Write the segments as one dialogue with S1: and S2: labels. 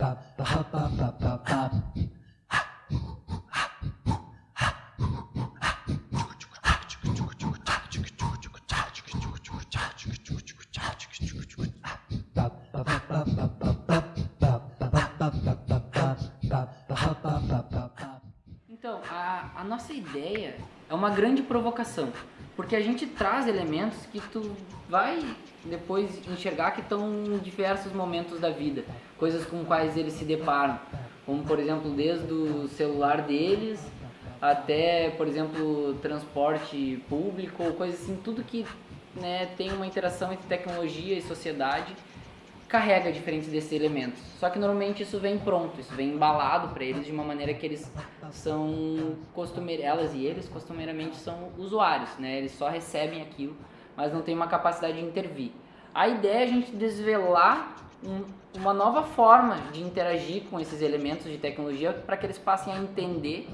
S1: bop, bop, bop, bop, bop, bop. A, nossa ideia é uma grande provocação, porque a gente traz elementos que tu vai depois enxergar que estão em diversos momentos da vida, coisas com quais eles se deparam, como por exemplo desde o celular deles até, por exemplo, transporte público coisas assim, tudo que né, tem uma interação entre tecnologia e sociedade carrega diferentes desses elementos. Só que normalmente isso vem pronto, isso vem embalado para eles de uma maneira que eles são costumeiramente, elas e eles costumeiramente são usuários, né? Eles só recebem aquilo, mas não tem uma capacidade de intervir. A ideia é a gente desvelar um, uma nova forma de interagir com esses elementos de tecnologia para que eles passem a entender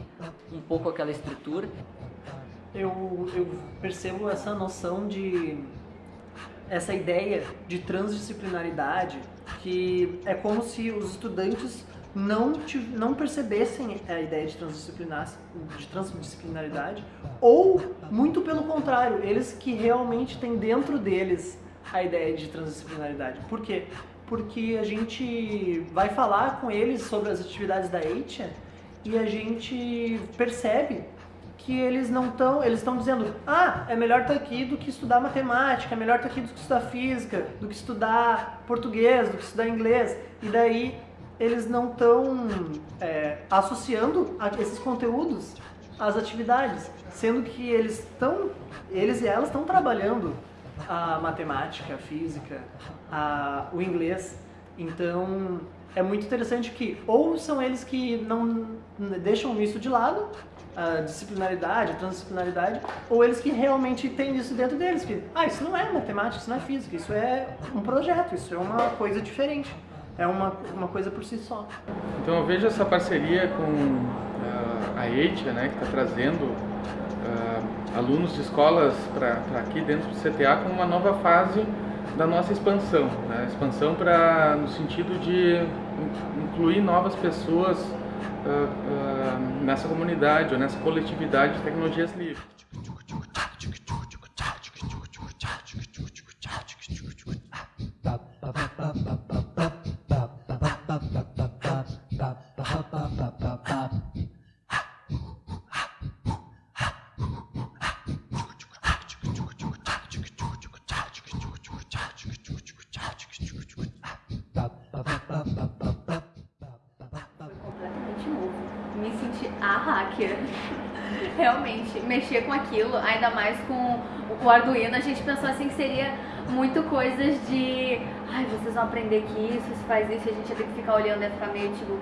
S1: um pouco aquela estrutura.
S2: Eu, eu percebo essa noção de essa ideia de transdisciplinaridade que é como se os estudantes não, não percebessem a ideia de, transdisciplinar, de transdisciplinaridade ou, muito pelo contrário, eles que realmente têm dentro deles a ideia de transdisciplinaridade. Por quê? Porque a gente vai falar com eles sobre as atividades da EITIA e a gente percebe que eles não estão, eles estão dizendo, ah, é melhor estar aqui do que estudar matemática, é melhor estar aqui do que estudar física, do que estudar português, do que estudar inglês. E daí eles não estão é, associando esses conteúdos às atividades, sendo que eles estão, eles e elas estão trabalhando a matemática, a física, a, o inglês. Então é muito interessante que ou são eles que não deixam isso de lado, a disciplinaridade, a transdisciplinaridade, ou eles que realmente têm isso dentro deles, que, ah, isso não é matemática, isso não é física, isso é um projeto, isso é uma coisa diferente, é uma, uma coisa por si só.
S3: Então eu vejo essa parceria com uh, a EITIA, né, que está trazendo uh, alunos de escolas para aqui dentro do CTA como uma nova fase da nossa expansão, né, expansão para no sentido de incluir novas pessoas uh, uh, nessa comunidade ou nessa coletividade de tecnologias livres.
S4: A hacker. Realmente, mexer com aquilo, ainda mais com o Arduino, a gente pensou assim que seria muito coisas de ai, vocês vão aprender que isso, se faz isso, a gente ia ter que ficar olhando e ficar meio tipo.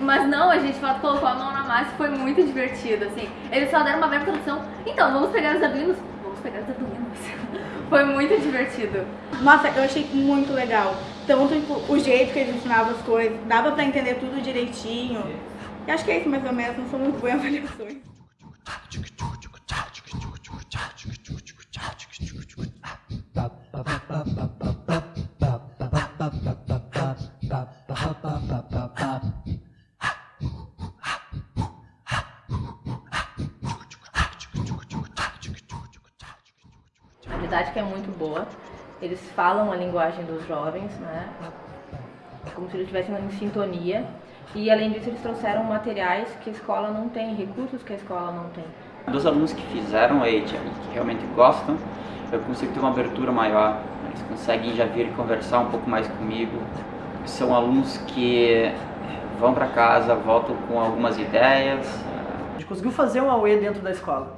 S4: Mas não, a gente colocou a mão na massa e foi muito divertido, assim. Eles só deram uma breve tradução. Então, vamos pegar os Arduinos? Vamos pegar os Arduinos. foi muito divertido.
S5: Nossa, eu achei muito legal. Tanto tipo, o jeito que eles ensinavam as coisas, dava pra entender tudo direitinho. E acho que é isso mais ou menos, não sou muito boa em avaliações.
S6: A didática é muito boa. Eles falam a linguagem dos jovens, né? Como se eles estivessem em sintonia. E além disso, eles trouxeram materiais que a escola não tem, recursos que a escola não tem.
S7: Dos alunos que fizeram a EIT e que realmente gostam, eu consigo ter uma abertura maior, eles conseguem já vir conversar um pouco mais comigo. São alunos que vão para casa, voltam com algumas ideias.
S2: A gente conseguiu fazer um AUE dentro da escola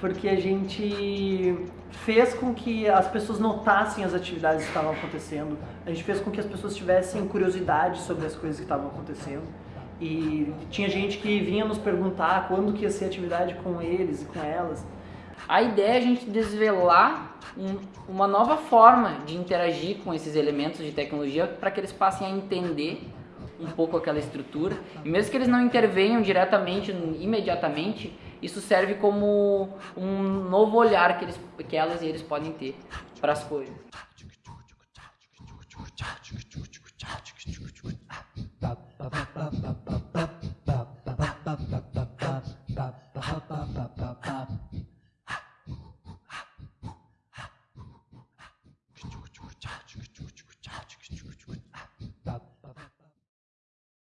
S2: porque a gente fez com que as pessoas notassem as atividades que estavam acontecendo, a gente fez com que as pessoas tivessem curiosidade sobre as coisas que estavam acontecendo. E tinha gente que vinha nos perguntar quando que ia ser atividade com eles e com elas.
S1: A ideia é a gente desvelar um, uma nova forma de interagir com esses elementos de tecnologia para que eles passem a entender um pouco aquela estrutura. E mesmo que eles não intervenham diretamente, imediatamente, isso serve como um novo olhar que, eles, que elas e eles podem ter para as coisas.